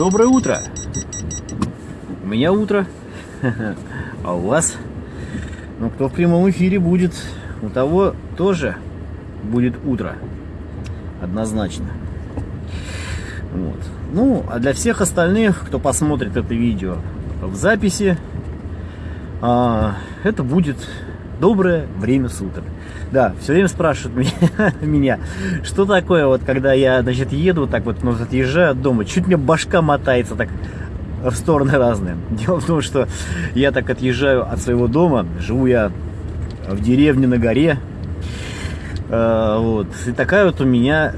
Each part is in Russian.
Доброе утро! У меня утро, а у вас? Ну, кто в прямом эфире будет, у того тоже будет утро. Однозначно. Вот. Ну, а для всех остальных, кто посмотрит это видео в записи, а, это будет доброе время суток. Да, все время спрашивают меня, меня, что такое, вот когда я, значит, еду, так вот, ну, отъезжаю от дома, чуть мне башка мотается так в стороны разные. Дело в том, что я так отъезжаю от своего дома, живу я в деревне на горе, э, вот, и такая вот у меня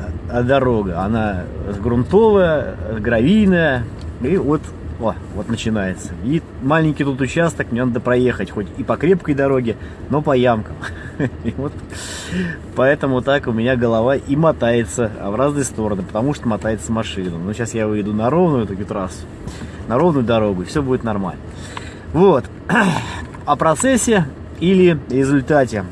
дорога, она грунтовая, гравийная, и вот о, вот начинается. И маленький тут участок, мне надо проехать, хоть и по крепкой дороге, но по ямкам. И вот поэтому так у меня голова и мотается в разные стороны, потому что мотается машина. Но сейчас я выйду на ровную такую трассу, на ровную дорогу, и все будет нормально. Вот. О процессе или результате.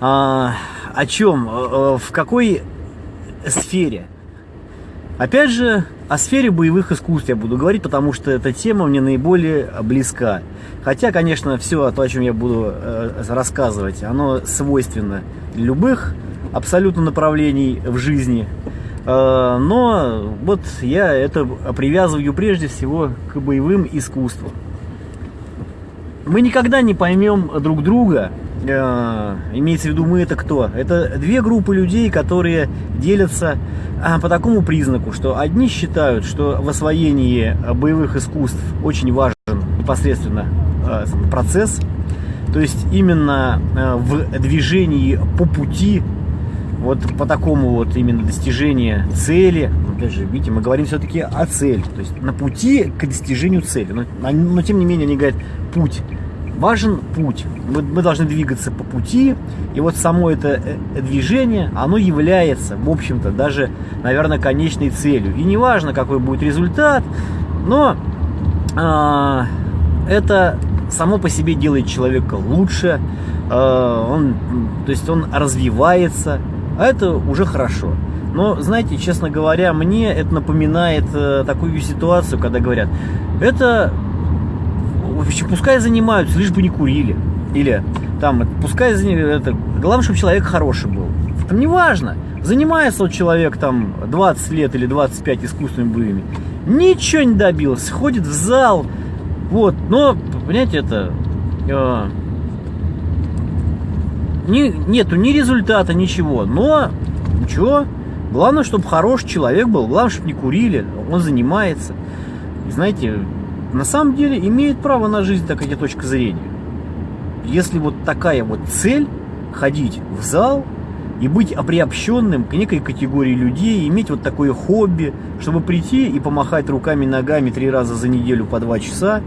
А, о чем? Э, э, в какой сфере? Опять же, о сфере боевых искусств я буду говорить, потому что эта тема мне наиболее близка. Хотя, конечно, все то, о чем я буду э, рассказывать, оно свойственно любых абсолютно направлений в жизни. Э, но вот я это привязываю прежде всего к боевым искусствам. Мы никогда не поймем друг друга, э, имеется в виду мы это кто? Это две группы людей, которые делятся а, по такому признаку, что одни считают, что в освоении боевых искусств очень важен непосредственно э, процесс, то есть именно э, в движении по пути, вот по такому вот именно достижению цели, опять же, видите, мы говорим все-таки о цели, то есть на пути к достижению цели, но, но тем не менее они говорят путь, важен путь. Мы, мы должны двигаться по пути, и вот само это э, движение, оно является, в общем-то, даже, наверное, конечной целью. И неважно, какой будет результат, но э, это само по себе делает человека лучше, э, он, то есть он развивается, а это уже хорошо. Но, знаете, честно говоря, мне это напоминает э, такую ситуацию, когда говорят, это общем, пускай занимаются, лишь бы не курили. Или там, пускай это, главное, чтобы человек хороший был. Там неважно, занимается вот человек там 20 лет или 25 искусственными боевыми, ничего не добился, ходит в зал, вот, но, понимаете, это, э, не, нету ни результата, ничего, но, ничего, главное, чтобы хороший человек был, главное, чтобы не курили, он занимается. И знаете, на самом деле имеет право на жизнь такая точка зрения. Если вот такая вот цель, ходить в зал и быть приобщенным к некой категории людей, иметь вот такое хобби, чтобы прийти и помахать руками, ногами три раза за неделю по два часа,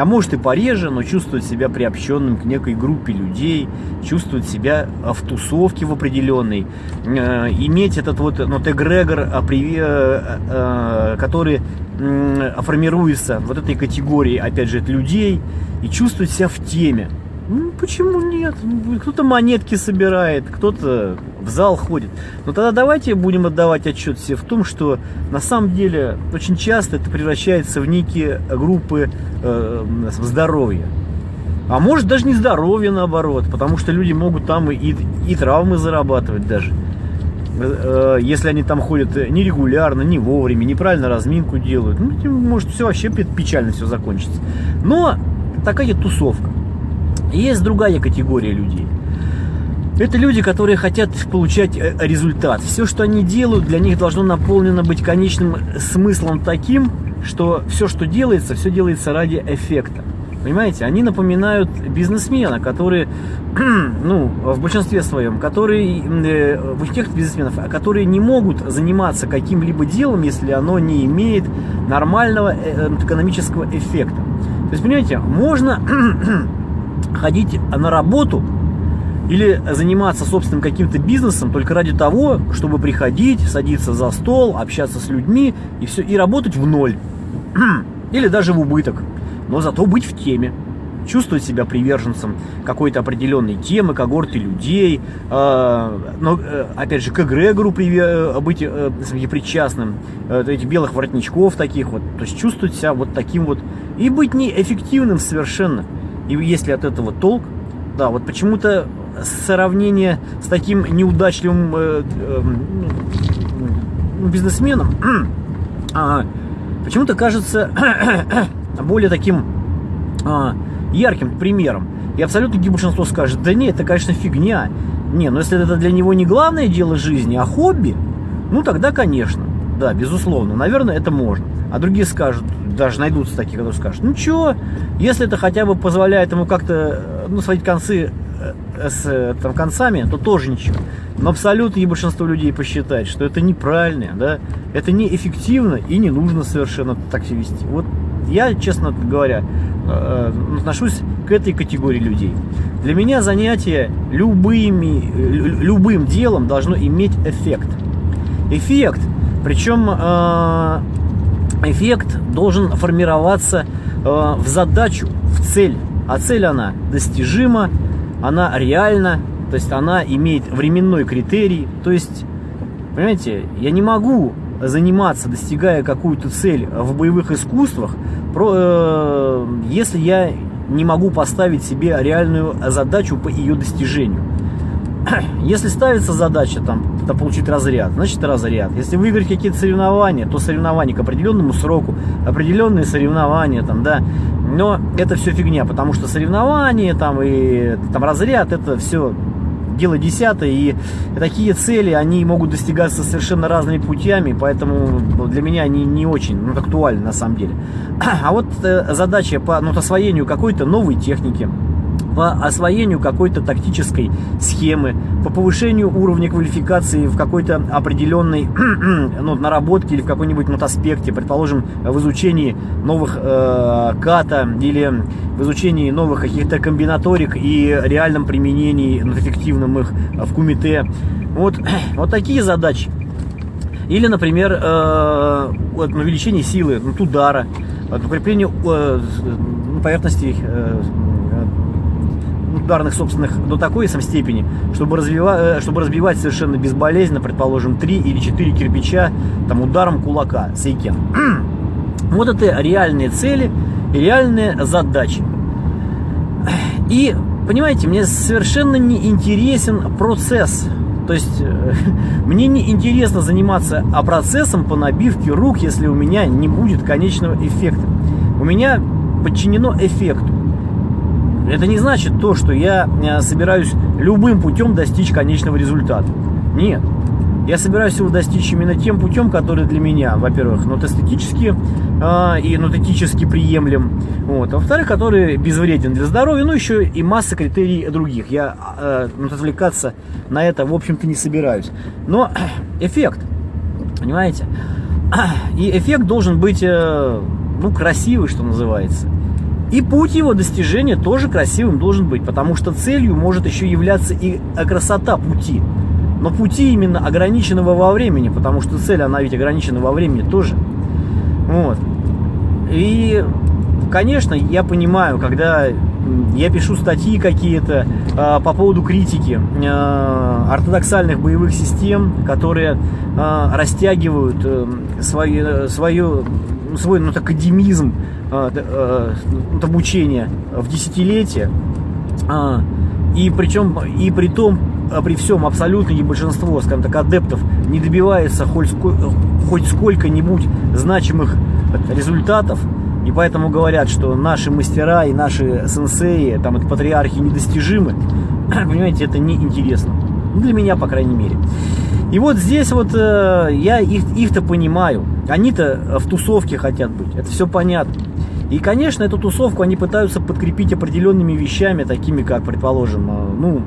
а может и пореже, но чувствовать себя приобщенным к некой группе людей, чувствовать себя в тусовке в определенной, э, иметь этот вот эгрегор, а, э, э, который формируется вот этой категории, опять же, людей, и чувствовать себя в теме. Ну, почему нет? Кто-то монетки собирает, кто-то в зал ходит. Но тогда давайте будем отдавать отчет себе в том, что на самом деле очень часто это превращается в некие группы э, здоровья. А может даже не здоровье наоборот, потому что люди могут там и, и травмы зарабатывать даже. Э, если они там ходят нерегулярно, не вовремя, неправильно разминку делают, ну, может все вообще печально все закончится. Но такая тусовка. Есть другая категория людей. Это люди, которые хотят получать э, результат. Все, что они делают, для них должно наполнено быть конечным смыслом таким, что все, что делается, все делается ради эффекта. Понимаете, они напоминают бизнесмена, которые, ну, в большинстве своем, которые, э, тех бизнесменов, которые не могут заниматься каким-либо делом, если оно не имеет нормального э, экономического эффекта. То есть, понимаете, можно ходить на работу или заниматься собственным каким-то бизнесом только ради того, чтобы приходить, садиться за стол, общаться с людьми и все, и работать в ноль. Или даже в убыток но зато быть в теме. чувствовать себя приверженцем какой-то определенной темы, когорты людей, э, но, э, опять же, к эгрегору приве- быть э, причастным, э, этих белых воротничков таких вот, то есть чувствовать себя вот таким вот, и быть неэффективным совершенно. И если от этого толк, да, вот почему-то сравнение с таким неудачливым э, э, бизнесменом э, почему-то кажется более таким э, ярким примером. И абсолютно большинство скажет, да нет, это, конечно, фигня. Не, но если это для него не главное дело жизни, а хобби, ну тогда, конечно, да, безусловно, наверное, это можно. А другие скажут, даже найдутся такие, которые скажут, ну что, если это хотя бы позволяет ему как-то, ну, сводить концы э, с э, там, концами, то тоже ничего. Но абсолютно большинство людей посчитает, что это неправильно, да, это неэффективно и не нужно совершенно так себя вести. Вот я, честно говоря, э, отношусь к этой категории людей. Для меня занятие любыми, любым делом должно иметь эффект. Эффект, причем эффект должен формироваться в задачу, в цель. А цель она достижима, она реальна, то есть она имеет временной критерий. То есть, понимаете, я не могу заниматься, достигая какую-то цель в боевых искусствах, э, если я не могу поставить себе реальную задачу по ее достижению. Если ставится задача там, там получить разряд, значит разряд. Если выиграть какие-то соревнования, то соревнования к определенному сроку, определенные соревнования там, да. Но это все фигня, потому что соревнования там и там разряд это все дело десятое, и такие цели, они могут достигаться совершенно разными путями, поэтому для меня они не очень ну, актуальны на самом деле. А вот э, задача по ну, освоению какой-то новой техники, по освоению какой-то тактической схемы, по повышению уровня квалификации в какой-то определенной ну, наработке или в какой-нибудь аспекте, предположим, в изучении новых э, ката или в изучении новых каких-то комбинаторик и реальном применении ну, эффективном их в кумите. Вот, вот такие задачи. Или, например, э, увеличение силы, ну, удара, укрепление э, поверхности э, ударных собственных до такой сам степени, чтобы, развивать, э, чтобы разбивать совершенно безболезненно, предположим, 3 или 4 кирпича там, ударом кулака, сейкен. вот это реальные цели реальные задачи. И, понимаете, мне совершенно не интересен процесс. То есть, э, мне не интересно заниматься а процессом по набивке рук, если у меня не будет конечного эффекта. У меня подчинено эффекту. Это не значит то, что я э, собираюсь любым путем достичь конечного результата. Нет. Я собираюсь его достичь именно тем путем, который для меня, во-первых, ну, эстетически э, и нотетически приемлем, вот, а во-вторых, который безвреден для здоровья, ну, еще и масса критерий других. Я э, ну, отвлекаться на это, в общем-то, не собираюсь. Но эффект, понимаете? И эффект должен быть, э, ну, красивый, что называется. И путь его достижения тоже красивым должен быть, потому что целью может еще являться и красота пути. Но пути именно ограниченного во времени, потому что цель, она ведь ограничена во времени тоже. Вот. И, конечно, я понимаю, когда я пишу статьи какие-то э, по поводу критики э, ортодоксальных боевых систем, которые э, растягивают э, свою, свою, свой ну, академизм э, э, обучения в десятилетия. Э, и причем, и при том, при всем абсолютное большинство, скажем так, адептов не добивается хоть, хоть сколько-нибудь значимых результатов, и поэтому говорят, что наши мастера и наши сенсеи, там, это патриархи недостижимы. Понимаете, это неинтересно. Ну, для меня, по крайней мере. И вот здесь вот э, я их, их-то понимаю. Они-то в тусовке хотят быть. Это все понятно. И, конечно, эту тусовку они пытаются подкрепить определенными вещами, такими как, предположим, э, ну,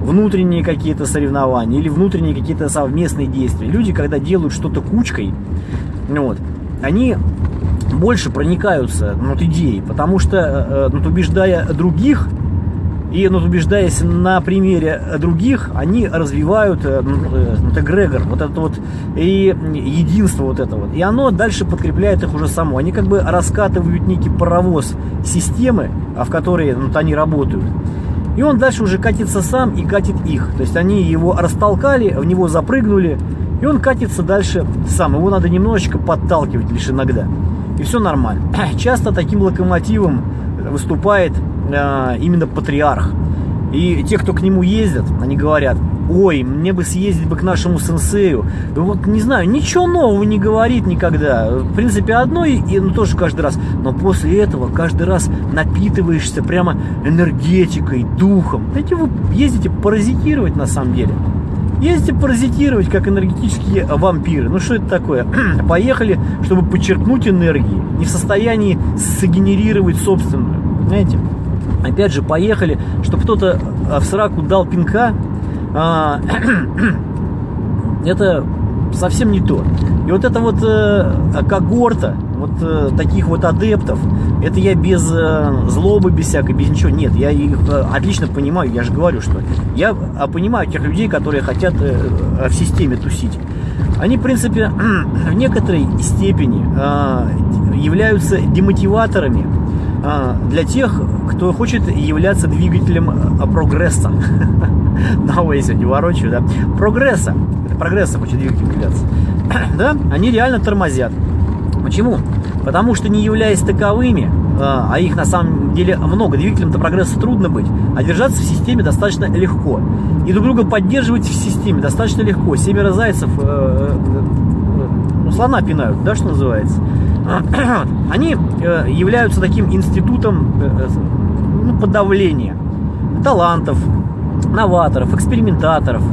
внутренние какие-то соревнования или внутренние какие-то совместные действия. Люди, когда делают что-то кучкой, вот, они больше проникаются вот, идеей, потому что, э, ну, убеждая других, И ну, убеждаясь на примере других, они развивают э, ну, эгрегор, вот это вот, и единство вот это вот. И оно дальше подкрепляет их уже само. Они как бы раскатывают некий паровоз системы, в которой ну, они работают. И он дальше уже катится сам и катит их. То есть они его растолкали, в него запрыгнули, и он катится дальше сам. Его надо немножечко подталкивать лишь иногда. И все нормально. Часто таким локомотивом выступает э, именно патриарх. И те, кто к нему ездят, они говорят, ой, мне бы съездить бы к нашему сенсею. И вот, не знаю, ничего нового не говорит никогда. В принципе, одно, и ну, тоже каждый раз. Но после этого каждый раз напитываешься прямо энергетикой, духом. Знаете, вы ездите паразитировать на самом деле. Ездите паразитировать, как энергетические вампиры. Ну что это такое? Поехали, чтобы подчеркнуть энергии. Не в состоянии сгенерировать собственную. Знаете? Опять же, поехали, чтобы кто-то в сраку дал пинка, а, это совсем не то. И вот эта вот э, когорта, вот э, таких вот адептов, это я без э, злобы, без всякой, без ничего. Нет, я их э, отлично понимаю, я же говорю, что я э, понимаю тех людей, которые хотят в системе тусить. Они, в принципе, в некоторой степени являются демотиваторами для тех, кто хочет являться двигателем э, прогресса. Новое сегодня ворочаю, да. Прогресса. Это прогресса хочет двигателем являться. Да, они реально тормозят. Почему? Потому что не являясь таковыми, а, а их на самом деле много, двигателем-то прогресса трудно быть, а держаться в системе достаточно легко. И друг друга поддерживать в системе достаточно легко. Семеро зайцев э, э, ну, слона пинают, да, что называется. Они э, являются таким институтом ну, подавления талантов, новаторов, экспериментаторов.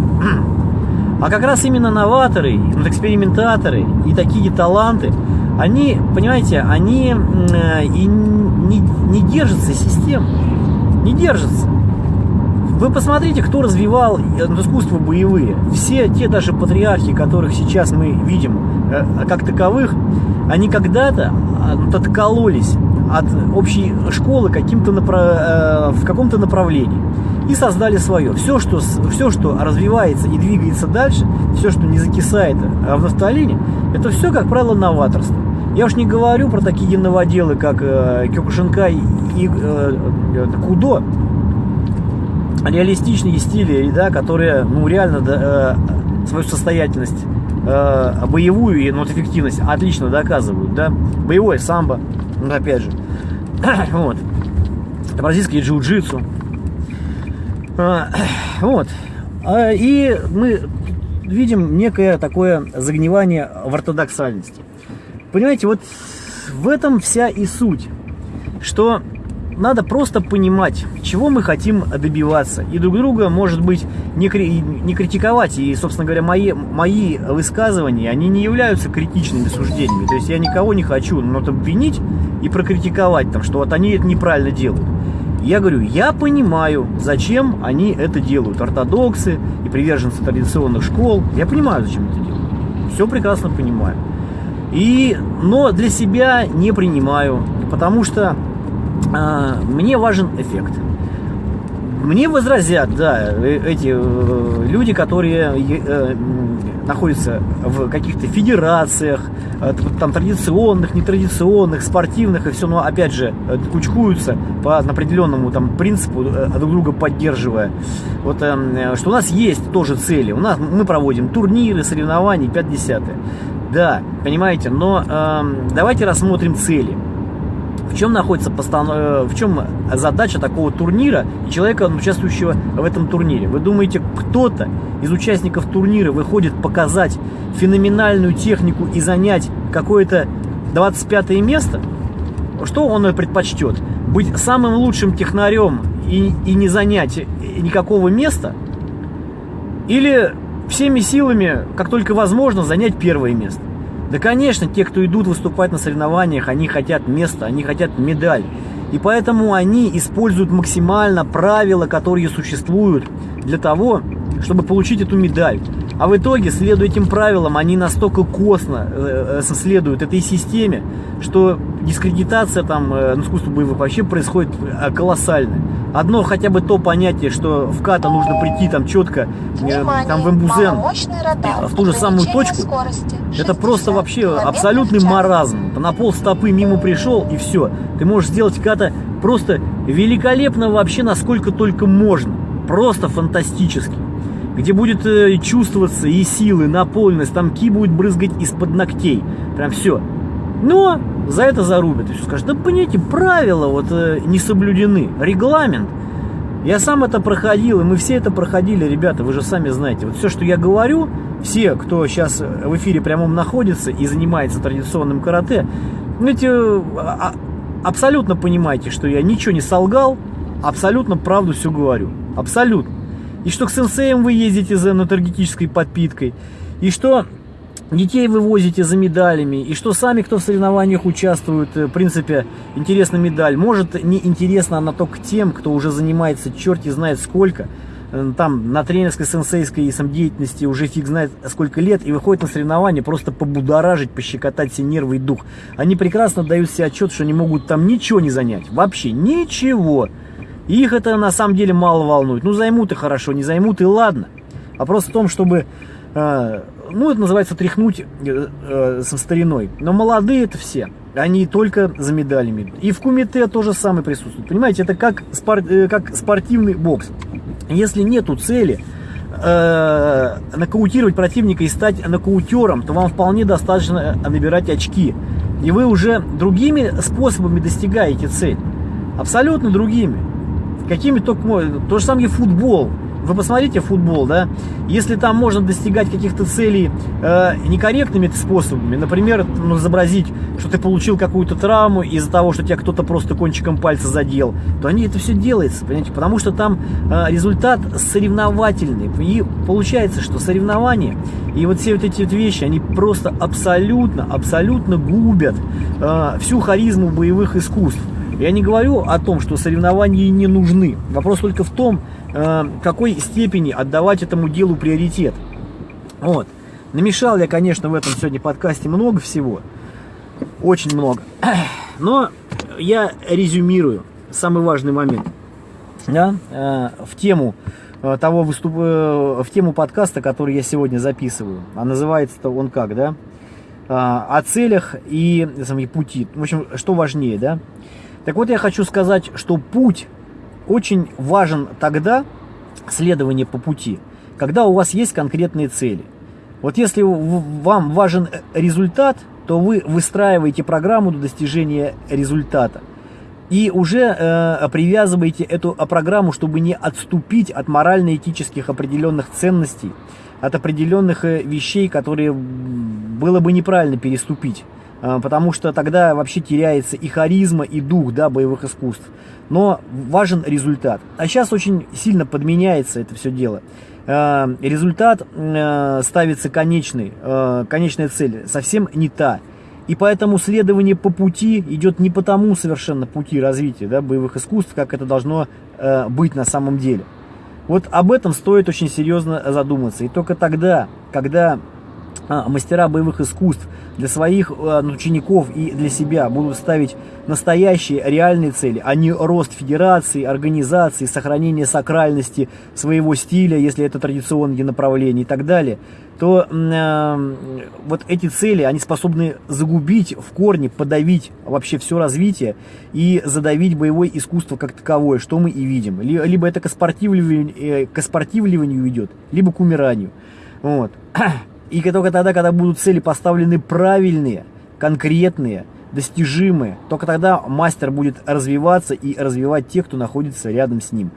А как раз именно новаторы, экспериментаторы и такие таланты, они, понимаете, они э, и не, не держатся систем, не держатся. Вы посмотрите, кто развивал э, искусство боевые. Все те даже патриархи, которых сейчас мы видим э, как таковых, они когда-то откололись от общей школы каким-то направ... в каком-то направлении и создали свое. Все что, все, что развивается и двигается дальше, все, что не закисает в нафталине, это все, как правило, новаторство. Я уж не говорю про такие новоделы, как э, Кёкушинкай и э, э, Кудо, реалистичные стили, да, которые, ну, реально да, э, свою состоятельность э, боевую и ну, эффективность отлично доказывают, да. Боевое самбо, ну, опять же. вот. Бразильские джиу-джитсу. А, вот. А, и мы видим некое такое загнивание в ортодоксальности. Понимаете, вот в этом вся и суть, что надо просто понимать, чего мы хотим добиваться. И друг друга, может быть, не, не критиковать. И, собственно говоря, мои, мои высказывания, они не являются критичными суждениями. То есть я никого не хочу ну, обвинить и прокритиковать, там, что вот они это неправильно делают. Я говорю, я понимаю, зачем они это делают. Ортодоксы и приверженцы традиционных школ. Я понимаю, зачем это делают. Все прекрасно понимаю. И, но для себя не принимаю, потому что мне важен эффект. Мне возразят, да, э, эти э, люди, которые э, находятся в каких-то федерациях, там традиционных, нетрадиционных, спортивных и все, но опять же кучкуются по определенному там принципу, друг друга поддерживая. Вот что у нас есть тоже цели. У нас мы проводим турниры, соревнования, 5-10. Да, понимаете, но давайте рассмотрим цели. В чем находится постанов... Э, в чем задача такого турнира и человека, участвующего в этом турнире? Вы думаете, кто-то из участников турнира выходит показать феноменальную технику и занять какое-то 25 место? Что он предпочтет? Быть самым лучшим технарем и, и не занять никакого места? Или всеми силами, как только возможно, занять первое место. Да, конечно, те, кто идут выступать на соревнованиях, они хотят места, они хотят медаль. И поэтому они используют максимально правила, которые существуют для того, чтобы получить эту медаль. А в итоге, следуя этим правилам, они настолько косно э, э, следуют этой системе, что дискредитация там э, искусства боевых вообще происходит колоссально. Одно хотя бы то понятие, что в ката нужно прийти там четко, э, там в эмбузен, в ту же самую точку, это просто вообще абсолютный маразм. На пол стопы мимо пришел и все. Ты можешь сделать ката просто великолепно вообще насколько только можно. Просто фантастически где будет э, чувствоваться и силы, наполненность, там ки будет брызгать из-под ногтей. Прям все. Но за это зарубят. И все скажут, да понимаете, правила вот э, не соблюдены, регламент. Я сам это проходил, и мы все это проходили, ребята, вы же сами знаете. Вот все, что я говорю, все, кто сейчас в эфире прямом находится и занимается традиционным карате, знаете, а, абсолютно понимаете, что я ничего не солгал, абсолютно правду все говорю. Абсолютно и что к сенсеям вы ездите за энергетической подпиткой, и что детей вы возите за медалями, и что сами, кто в соревнованиях участвует, э, в принципе, интересна медаль. Может, не интересна она только тем, кто уже занимается черти знает сколько, э, там на тренерской, сенсейской и самодеятельности уже фиг знает сколько лет, и выходит на соревнования просто побудоражить, пощекотать все нервы и дух. Они прекрасно дают себе отчет, что они могут там ничего не занять, вообще ничего. Их это на самом деле мало волнует. Ну, займут и хорошо, не займут и ладно. Вопрос в том, чтобы, э, ну, это называется тряхнуть э, э, со стариной. Но молодые это все. Они только за медалями. И в кумите тоже самое присутствует. Понимаете, это как, спор, э, как спортивный бокс. Если нету цели э, нокаутировать противника и стать нокаутером, то вам вполне достаточно набирать очки. И вы уже другими способами достигаете цель. Абсолютно другими какими только То же самое футбол. Вы посмотрите футбол, да, если там можно достигать каких-то целей э, некорректными способами, например, ну, изобразить, что ты получил какую-то травму из-за того, что тебя кто-то просто кончиком пальца задел, то они это все делается, понимаете, потому что там э, результат соревновательный. И получается, что соревнования и вот все вот эти вот вещи, они просто абсолютно, абсолютно губят э, всю харизму боевых искусств. Я не говорю о том, что соревнования не нужны. Вопрос только в том, э, какой степени отдавать этому делу приоритет. Вот. Намешал я, конечно, в этом сегодня подкасте много всего. Очень много. Но я резюмирую самый важный момент. Да, э, в тему э, того выступ... в тему подкаста, который я сегодня записываю. А называется он как, да? О целях и, и пути. В общем, что важнее, да? Так вот, я хочу сказать, что путь очень важен тогда, следование по пути, когда у вас есть конкретные цели. Вот если вам важен результат, то вы выстраиваете программу до достижения результата. И уже э, привязываете эту программу, чтобы не отступить от морально-этических определенных ценностей, от определенных э, вещей, которые было бы неправильно переступить. А, потому что тогда вообще теряется и харизма, и дух да, боевых искусств. Но важен результат. А сейчас очень сильно подменяется это все дело. А, результат а, ставится конечный, конечная цель совсем не та. И поэтому следование по пути идет не по тому совершенно пути развития да, боевых искусств, как это должно быть на самом деле. Вот об этом стоит очень серьезно задуматься. И только тогда, когда мастера боевых искусств для своих а, учеников и для себя будут ставить настоящие реальные цели, а не рост федерации, организации, сохранение сакральности своего стиля, если это традиционные направления и так далее, то э, вот эти цели, они способны загубить в корне, подавить вообще все развитие и задавить боевое искусство как таковое, что мы и видим. Либо это к спортивливанию, э, к спортивливанию идет, либо к умиранию. Вот. И только тогда, когда будут цели поставлены правильные, конкретные, достижимые, только тогда мастер будет развиваться и развивать тех, кто находится рядом с ним.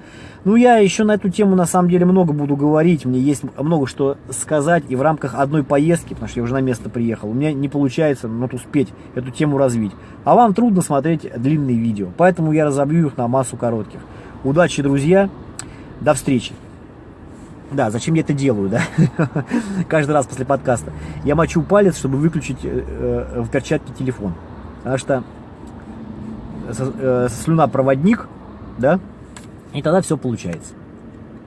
Ну, я еще на эту тему на самом деле много буду говорить, мне есть много что сказать и в рамках одной поездки, потому что я уже на место приехал, у меня не получается ну, вот успеть эту тему развить. А вам трудно смотреть длинные видео, поэтому я разобью их на массу коротких. Удачи, друзья, до встречи. Да, зачем я это делаю, да? Каждый раз после подкаста. Я мочу палец, чтобы выключить э, э, в перчатке телефон. Потому что э, слюна проводник, да, и тогда все получается.